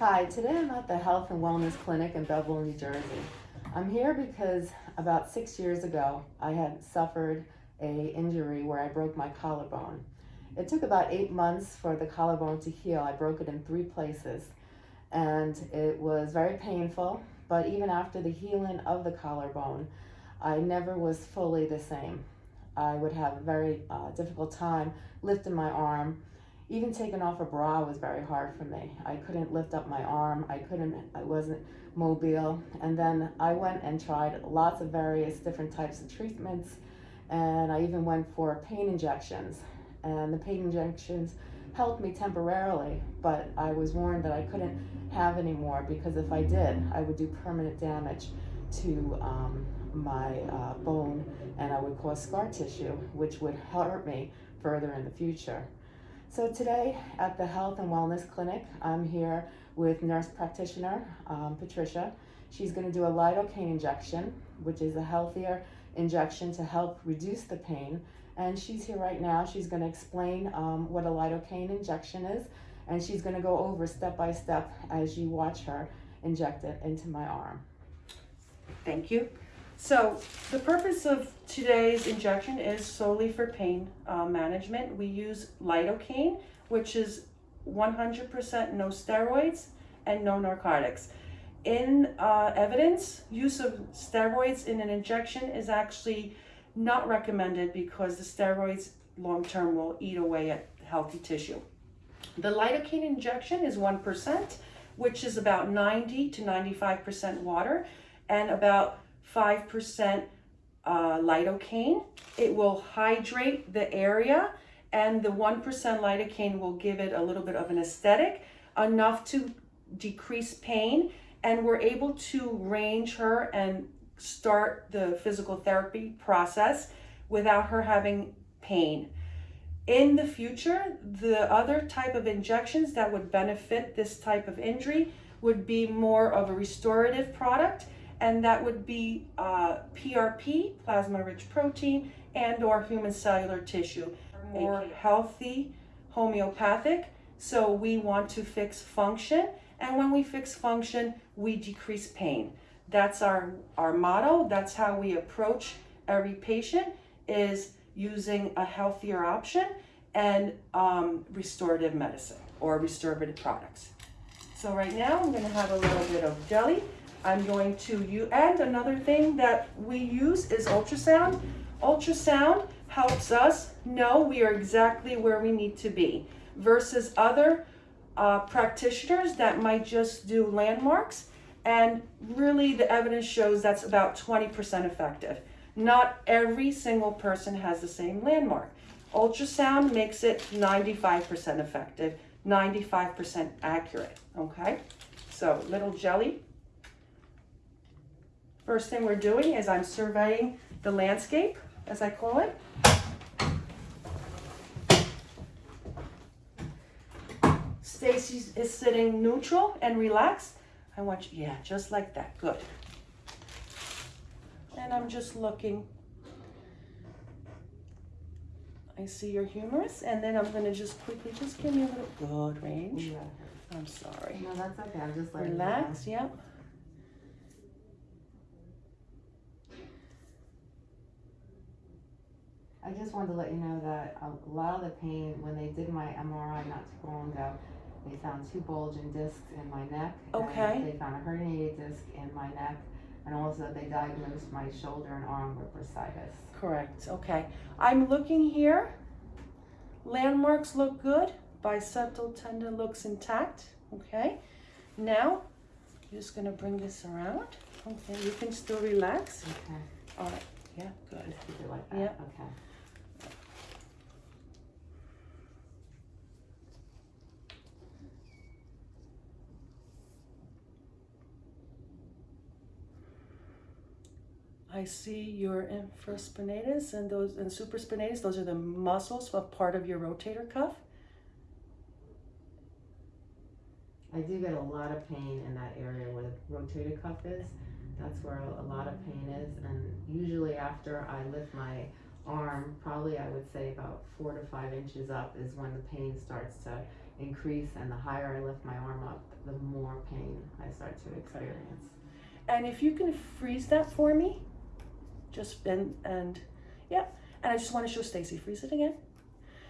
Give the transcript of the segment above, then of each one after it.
Hi, today I'm at the Health and Wellness Clinic in Belleville, New Jersey. I'm here because about six years ago, I had suffered a injury where I broke my collarbone. It took about eight months for the collarbone to heal. I broke it in three places and it was very painful, but even after the healing of the collarbone, I never was fully the same. I would have a very uh, difficult time lifting my arm even taking off a bra was very hard for me. I couldn't lift up my arm. I couldn't, I wasn't mobile. And then I went and tried lots of various different types of treatments. And I even went for pain injections. And the pain injections helped me temporarily, but I was warned that I couldn't have any more because if I did, I would do permanent damage to um, my uh, bone and I would cause scar tissue, which would hurt me further in the future. So today at the Health and Wellness Clinic, I'm here with nurse practitioner um, Patricia. She's going to do a lidocaine injection, which is a healthier injection to help reduce the pain. And she's here right now. She's going to explain um, what a lidocaine injection is, and she's going to go over step by step as you watch her inject it into my arm. Thank you. So the purpose of today's injection is solely for pain uh, management. We use lidocaine, which is 100% no steroids and no narcotics. In uh, evidence, use of steroids in an injection is actually not recommended because the steroids long-term will eat away at healthy tissue. The lidocaine injection is 1%, which is about 90 to 95% water and about 5% uh, lidocaine. It will hydrate the area and the 1% lidocaine will give it a little bit of anesthetic, enough to decrease pain. And we're able to range her and start the physical therapy process without her having pain. In the future, the other type of injections that would benefit this type of injury would be more of a restorative product and that would be uh, PRP, plasma-rich protein, and or human cellular tissue. More healthy, homeopathic, so we want to fix function, and when we fix function, we decrease pain. That's our, our motto, that's how we approach every patient, is using a healthier option and um, restorative medicine or restorative products. So right now, I'm gonna have a little bit of jelly. I'm going to you and another thing that we use is ultrasound. Ultrasound helps us know we are exactly where we need to be versus other uh, practitioners that might just do landmarks and really the evidence shows that's about 20% effective. Not every single person has the same landmark. Ultrasound makes it 95% effective, 95% accurate, okay? So little jelly First thing we're doing is I'm surveying the landscape, as I call it. Stacy is sitting neutral and relaxed. I want you, yeah, just like that, good. And I'm just looking. I see your humerus, and then I'm gonna just quickly, just give me a little, good range. Yeah. I'm sorry. No, that's okay. I'm just like Relax, yep. I just wanted to let you know that a lot of the pain, when they did my MRI not too long ago, they found two bulging discs in my neck. Okay. And they found a herniated disc in my neck. And also they diagnosed my shoulder and arm with bursitis. Correct, okay. I'm looking here. Landmarks look good. Biceptal tendon looks intact, okay? Now, I'm just gonna bring this around. Okay, you can still relax. Okay. All right, yeah, good. Just keep it like that. Yep. Okay. I see your infraspinatus and those and supraspinatus. Those are the muscles of part of your rotator cuff. I do get a lot of pain in that area where the rotator cuff is. That's where a lot of pain is. And usually after I lift my arm, probably I would say about four to five inches up is when the pain starts to increase and the higher I lift my arm up, the more pain I start to experience. And if you can freeze that for me, just and and yeah, and I just want to show Stacy. Freeze it again.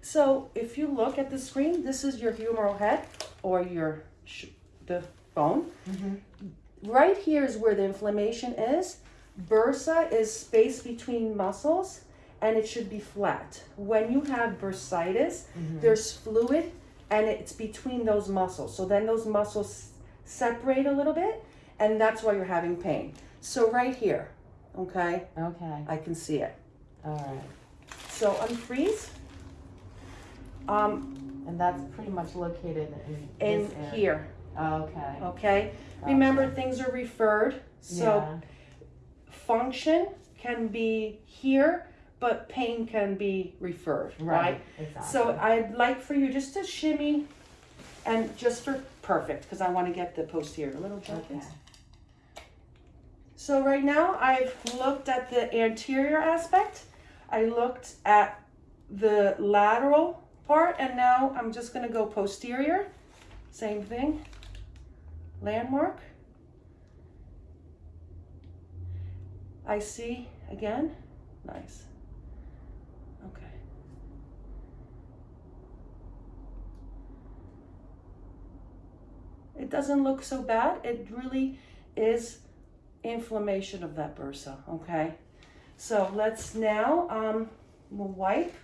So if you look at the screen, this is your humeral head or your sh- the bone. Mm-hmm. Right here is where the inflammation is. Bursa is space between muscles, and it should be flat. When you have bursitis, mm-hmm. there's fluid, and it's between those muscles. So then those muscles separate a little bit, and that's why you're having pain. So right here, okay, Okay, I can see it. all right. So unfreeze. Um, And that's pretty much located in in here, Okay. okay. gotcha. Remember, things are referred. So Yeah. function can be here, but pain can be referred, right? Exactly. So I'd like for you just to shimmy, and just for perfect, because I want to get the posterior a little Okay. So right now I've looked at the anterior aspect, I looked at the lateral part, and now I'm just gonna go posterior. Same thing. Landmark. I see again. Nice. Okay. It doesn't look so bad. It really is inflammation of that bursa, okay? So let's now, um, we'll wipe.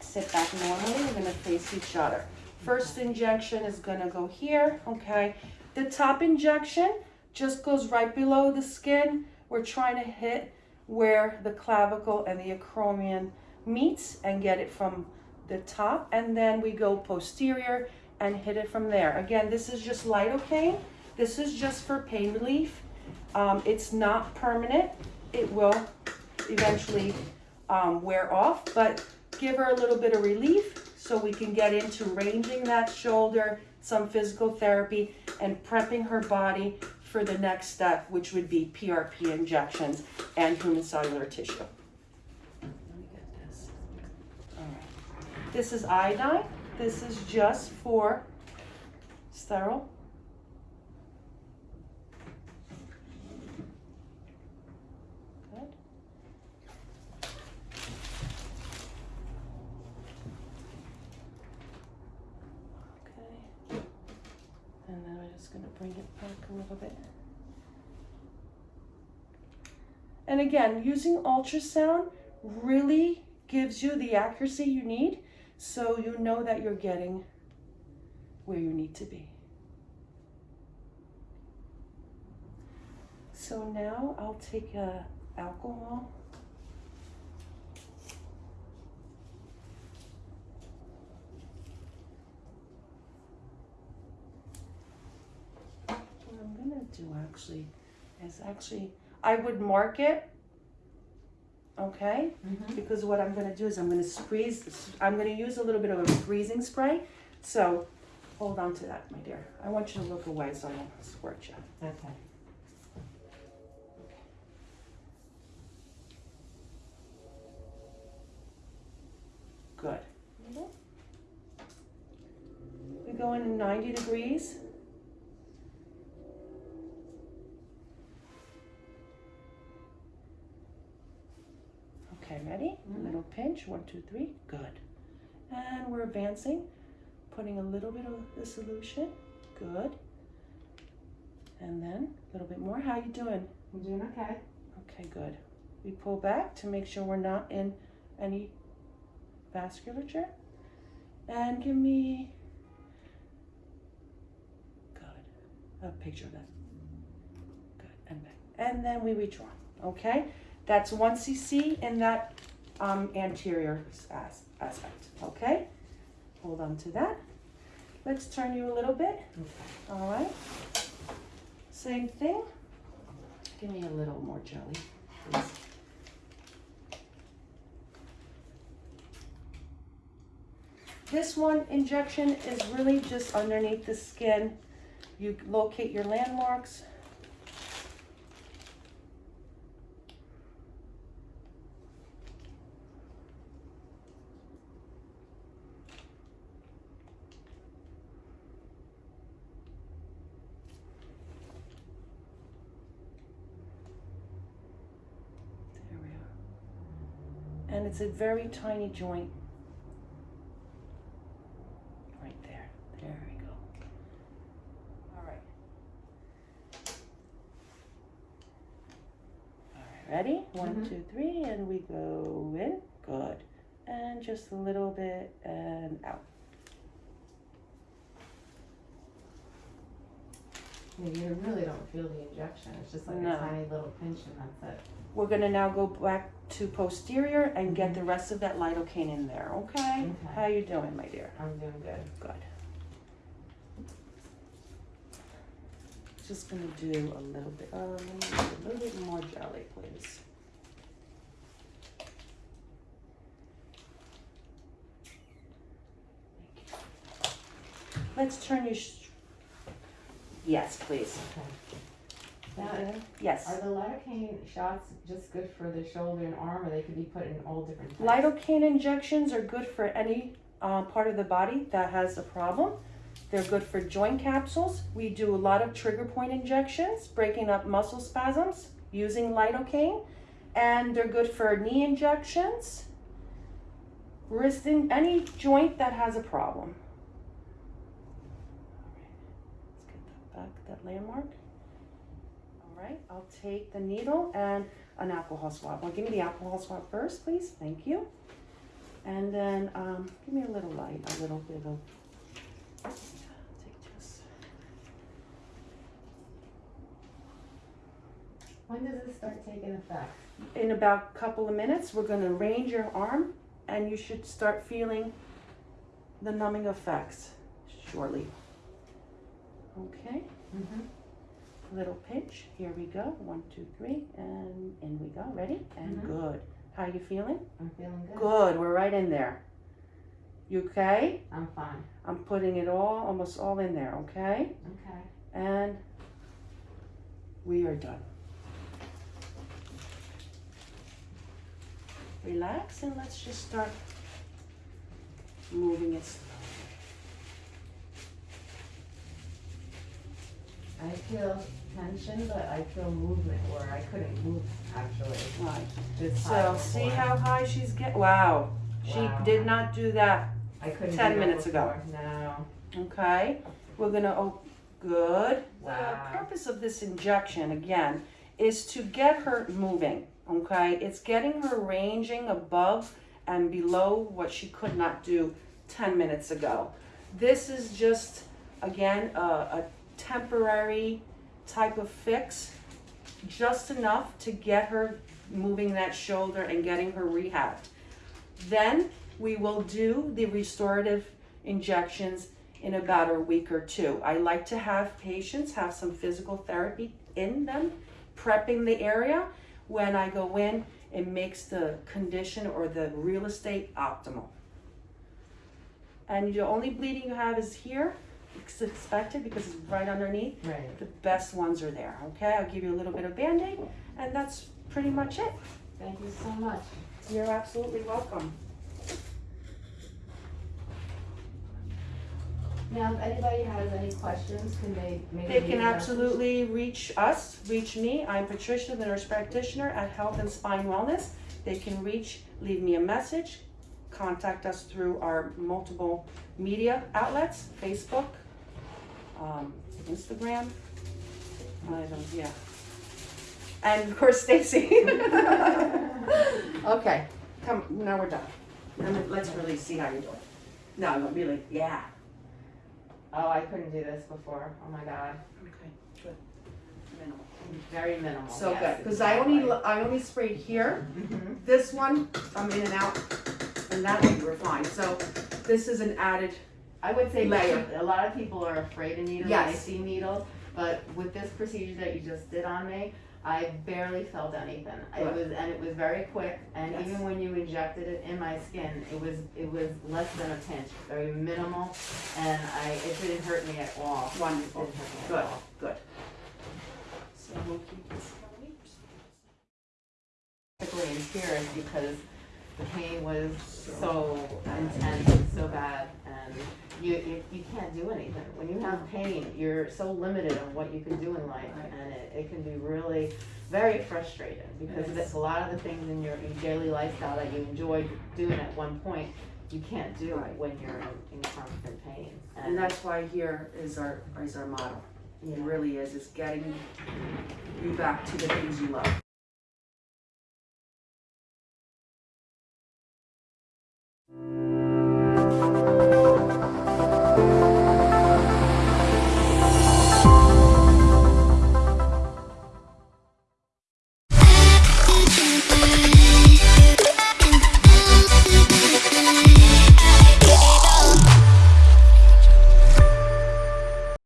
Sit back normally, we're gonna face each other. First injection is gonna go here, okay? The top injection just goes right below the skin. We're trying to hit where the clavicle and the acromion meets and get it from the top. And then we go posterior and hit it from there. Again, this is just lidocaine. This is just for pain relief. Um, it's not permanent. It will eventually um, wear off, but give her a little bit of relief so we can get into ranging that shoulder, some physical therapy, and prepping her body for the next step, which would be PRP injections and human cellular tissue. Let me get this. All right. This is iodine. This is just for sterile. Good. Okay. And then I'm just gonna bring it back a little bit. And again, using ultrasound really gives you the accuracy you need so you know that you're getting where you need to be. So now I'll take a alcohol. What I'm gonna do actually is actually, I would mark it, okay? Mhm. because what I'm gonna do is I'm gonna squeeze, I'm gonna use a little bit of a freezing spray. So hold on to that, my dear. I want you to look away so I don't squirt you. Okay. Good. We go in 90 degrees. Okay, ready? Mhm. Little pinch, one, two, three, good. And we're advancing, putting a little bit of the solution, good. And then a little bit more, how you doing? I'm doing okay. Okay, good. We pull back to make sure we're not in any vasculature. And give me, good, a picture of that. Good, and back. And then we withdraw, okay? That's one cc in that um, anterior as- aspect, okay? Hold on to that. Let's turn you a little bit, all right? Same thing. Give me a little more jelly, please. This one injection is really just underneath the skin. You locate your landmarks. And it's a very tiny joint. Right there. There we go. All right. All right, ready? One, Mhm. two, three, and we go in. Good. And just a little bit and out. Yeah, you really don't feel the injection. It's just like No. a tiny little pinch and that's it. We're gonna now go back to posterior and get the rest of that lidocaine in there, okay? Okay. How you doing, my dear? I'm doing good. Good. Just gonna do a little bit, um, a little bit more jelly, please. Let's turn your, sh- yes, please. Okay. Now, Yes. are the lidocaine shots just good for the shoulder and arm, or they could be put in all different types? Lidocaine injections are good for any uh, part of the body that has a problem. They're good for joint capsules. We do a lot of trigger point injections, breaking up muscle spasms using lidocaine. And they're good for knee injections, wrist in any joint that has a problem. Let's get that back, that landmark. All right, I'll take the needle and an alcohol swab. Well, give me the alcohol swab first, please. Thank you. And then um, give me a little light, a little bit of. When does this start taking effect? In about a couple of minutes, we're going to range your arm, and you should start feeling the numbing effects shortly. Okay, Mm-hmm. little pinch. Here we go. One, two, three, and in we go. Ready? And Mhm. good. How you feeling? I'm feeling good. Good. We're right in there. You okay? I'm fine. I'm putting it all, almost all in there. Okay. Okay. And we are done. Relax and let's just start moving it slowly. I feel tension, but I feel movement where I couldn't move actually. Right. This high So see before. how high she's get. Wow. She Wow. did not do that. I couldn't 10 do that minutes ago. before. No. Okay. We're gonna. Oh, good. Wow. The purpose of this injection again is to get her moving. Okay. It's getting her ranging above and below what she could not do 10 minutes ago. This is just again a, a temporary type of fix, just enough to get her moving that shoulder and getting her rehabbed. Then we will do the restorative injections in about a week or two. I like to have patients have some physical therapy in them, prepping the area. When I go in, it makes the condition or the real estate optimal. And the only bleeding you have is here. It's expected because it's right underneath. Right. The best ones are there, okay? I'll give you a little bit of Band-Aid and that's pretty much it. Thank you so much. You're absolutely welcome. Now, if anybody has any questions, can they maybe? They can absolutely reach us, reach me. I'm Patricia, the nurse practitioner at Health and Spine Wellness. They can reach, leave me a message, contact us through our multiple media outlets, Facebook, um, Instagram. I don't, yeah. And of course, Stacy. Okay, come, now we're done. Now let's really see how you're doing. No, no, really, yeah. Oh, I couldn't do this before. Oh my god. Okay, good. Minimal. Very minimal. So yes, good, because I only, exactly. I only sprayed here. Mhm. This one, I'm in and out, and that one we're fine. So this is an added, I would say a lot of people are afraid of needles Yes. see needles, but with this procedure that you just did on me, I barely felt anything. It was and it was very quick. And Yes. even when you injected it in my skin, it was it was less than a pinch, very minimal, and I it didn't hurt me at all. It didn't hurt me at good, all. good. So we'll keep this going. Particularly in tears because the pain was so intense and so bad, and you, you, you can't do anything. When you have pain, you're so limited on what you can do in life, and it, it can be really very frustrating because Yes. it's a lot of the things in your, your daily lifestyle that you enjoyed doing at one point, you can't do Right. when you're in, in constant pain. And that's why here is our, is our model. you It really is, is getting you back to the things you love.